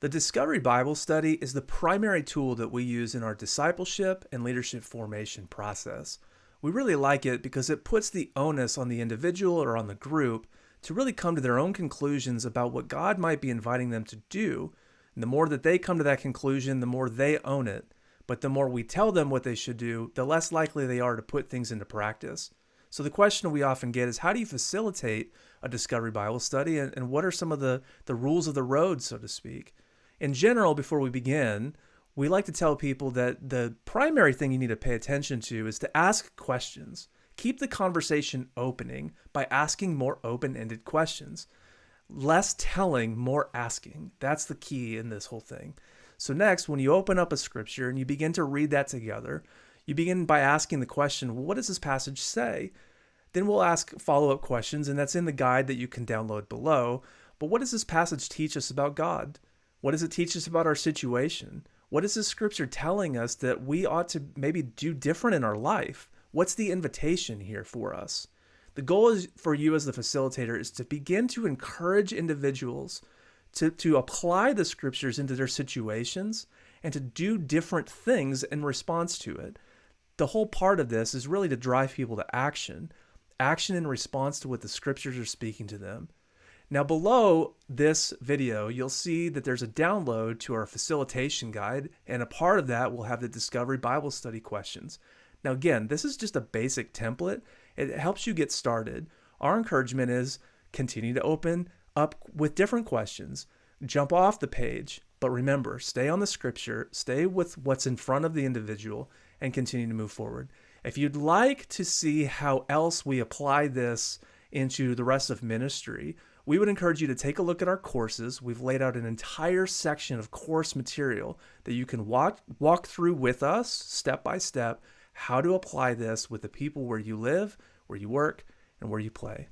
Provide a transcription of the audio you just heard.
The Discovery Bible Study is the primary tool that we use in our discipleship and leadership formation process. We really like it because it puts the onus on the individual or on the group to really come to their own conclusions about what God might be inviting them to do. And the more that they come to that conclusion, the more they own it. But the more we tell them what they should do, the less likely they are to put things into practice. So the question we often get is how do you facilitate a Discovery Bible study and, and what are some of the, the rules of the road, so to speak? In general, before we begin, we like to tell people that the primary thing you need to pay attention to is to ask questions. Keep the conversation opening by asking more open ended questions. Less telling, more asking. That's the key in this whole thing. So, next, when you open up a scripture and you begin to read that together, you begin by asking the question, well, what does this passage say? Then we'll ask follow up questions, and that's in the guide that you can download below. But what does this passage teach us about God? What does it teach us about our situation? What is the scripture telling us that we ought to maybe do different in our life? What's the invitation here for us? The goal is for you as the facilitator is to begin to encourage individuals to, to apply the scriptures into their situations and to do different things in response to it. The whole part of this is really to drive people to action, action in response to what the scriptures are speaking to them. Now below this video, you'll see that there's a download to our facilitation guide, and a part of that will have the Discovery Bible Study questions. Now again, this is just a basic template. It helps you get started. Our encouragement is continue to open up with different questions. Jump off the page, but remember, stay on the scripture, stay with what's in front of the individual, and continue to move forward. If you'd like to see how else we apply this into the rest of ministry, we would encourage you to take a look at our courses. We've laid out an entire section of course material that you can walk, walk through with us step by step how to apply this with the people where you live, where you work, and where you play.